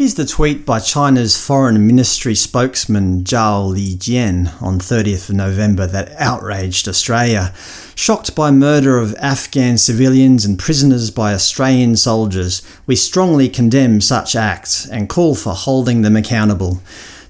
Here's the tweet by China's Foreign Ministry spokesman Zhao Lijian on 30th November that outraged Australia. Shocked by murder of Afghan civilians and prisoners by Australian soldiers, we strongly condemn such acts and call for holding them accountable.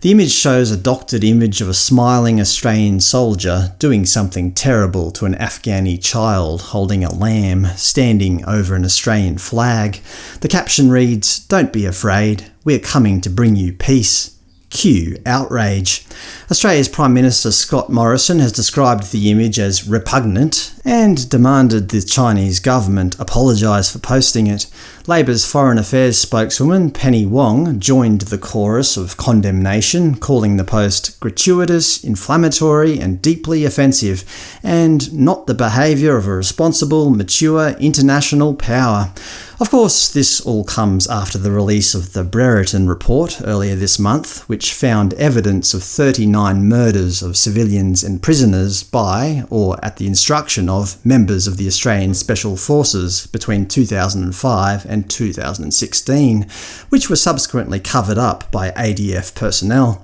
The image shows a doctored image of a smiling Australian soldier doing something terrible to an Afghani child holding a lamb standing over an Australian flag. The caption reads, Don't be afraid, we're coming to bring you peace. Cue outrage. Australia's Prime Minister Scott Morrison has described the image as repugnant and demanded the Chinese government apologise for posting it. Labour's Foreign Affairs spokeswoman Penny Wong joined the chorus of condemnation, calling the post gratuitous, inflammatory and deeply offensive, and not the behaviour of a responsible, mature international power. Of course, this all comes after the release of the Brereton report earlier this month, which found evidence of 39 murders of civilians and prisoners by, or at the instruction of, members of the Australian Special Forces between 2005 and 2016, which were subsequently covered up by ADF personnel.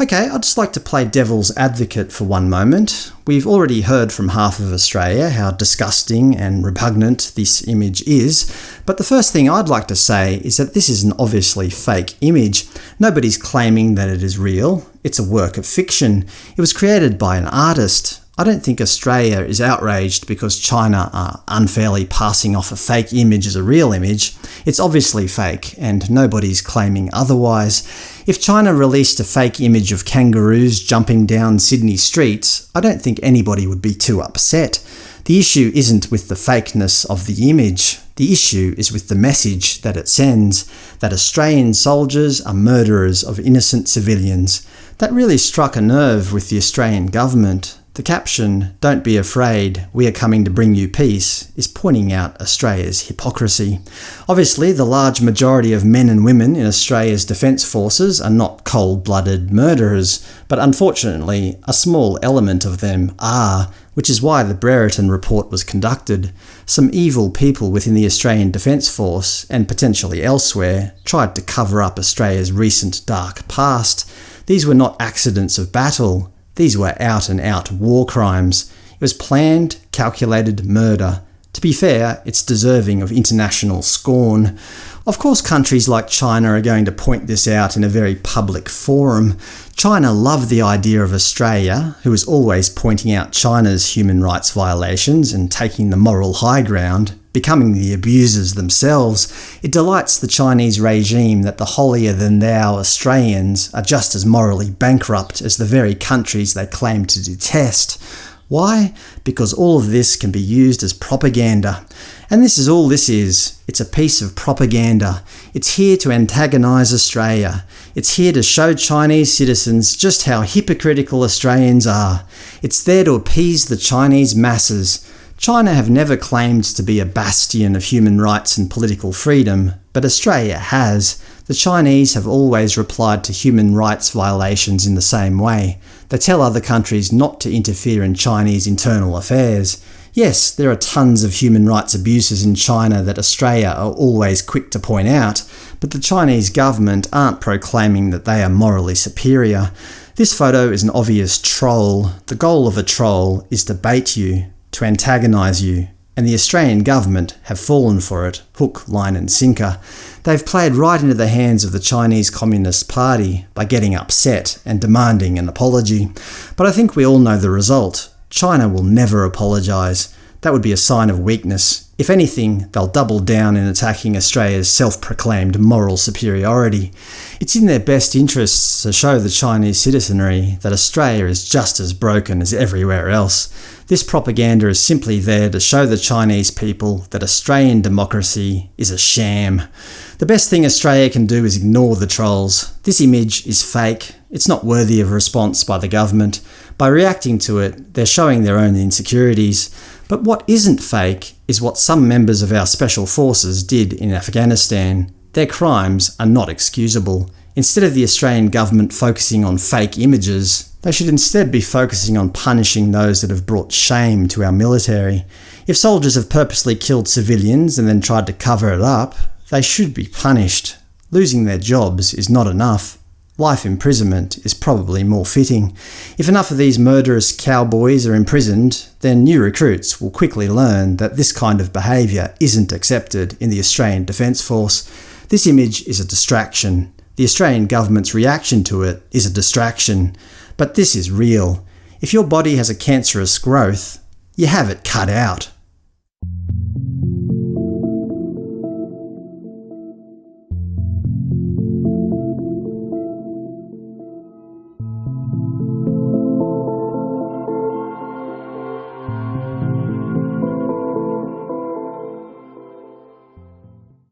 Okay, I'd just like to play devil's advocate for one moment. We've already heard from half of Australia how disgusting and repugnant this image is, but the first thing I'd like to say is that this is an obviously fake image. Nobody's claiming that it is real. It's a work of fiction. It was created by an artist, I don't think Australia is outraged because China are unfairly passing off a fake image as a real image. It's obviously fake, and nobody's claiming otherwise. If China released a fake image of kangaroos jumping down Sydney streets, I don't think anybody would be too upset. The issue isn't with the fakeness of the image. The issue is with the message that it sends, that Australian soldiers are murderers of innocent civilians. That really struck a nerve with the Australian government. The caption, Don't be afraid, we are coming to bring you peace, is pointing out Australia's hypocrisy. Obviously, the large majority of men and women in Australia's defence forces are not cold-blooded murderers, but unfortunately a small element of them are, which is why the Brereton report was conducted. Some evil people within the Australian Defence Force, and potentially elsewhere, tried to cover up Australia's recent dark past. These were not accidents of battle, these were out-and-out -out war crimes. It was planned, calculated murder. To be fair, it's deserving of international scorn. Of course countries like China are going to point this out in a very public forum. China love the idea of Australia, who is always pointing out China's human rights violations and taking the moral high ground, becoming the abusers themselves, it delights the Chinese regime that the holier-than-thou Australians are just as morally bankrupt as the very countries they claim to detest. Why? Because all of this can be used as propaganda. And this is all this is. It's a piece of propaganda. It's here to antagonise Australia. It's here to show Chinese citizens just how hypocritical Australians are. It's there to appease the Chinese masses. China have never claimed to be a bastion of human rights and political freedom, but Australia has. The Chinese have always replied to human rights violations in the same way. They tell other countries not to interfere in Chinese internal affairs. Yes, there are tons of human rights abuses in China that Australia are always quick to point out, but the Chinese government aren't proclaiming that they are morally superior. This photo is an obvious troll. The goal of a troll is to bait you, to antagonise you, and the Australian government have fallen for it, hook, line and sinker. They've played right into the hands of the Chinese Communist Party by getting upset and demanding an apology. But I think we all know the result. China will never apologise. That would be a sign of weakness. If anything, they'll double down in attacking Australia's self-proclaimed moral superiority. It's in their best interests to show the Chinese citizenry that Australia is just as broken as everywhere else. This propaganda is simply there to show the Chinese people that Australian democracy is a sham. The best thing Australia can do is ignore the trolls. This image is fake. It's not worthy of response by the government. By reacting to it, they're showing their own insecurities. But what isn't fake is what some members of our special forces did in Afghanistan. Their crimes are not excusable. Instead of the Australian government focusing on fake images, they should instead be focusing on punishing those that have brought shame to our military. If soldiers have purposely killed civilians and then tried to cover it up, they should be punished. losing their jobs is not enough. Life imprisonment is probably more fitting. If enough of these murderous cowboys are imprisoned, then new recruits will quickly learn that this kind of behaviour isn't accepted in the Australian Defence Force. This image is a distraction. The Australian government's reaction to it is a distraction. But this is real. If your body has a cancerous growth, you have it cut out.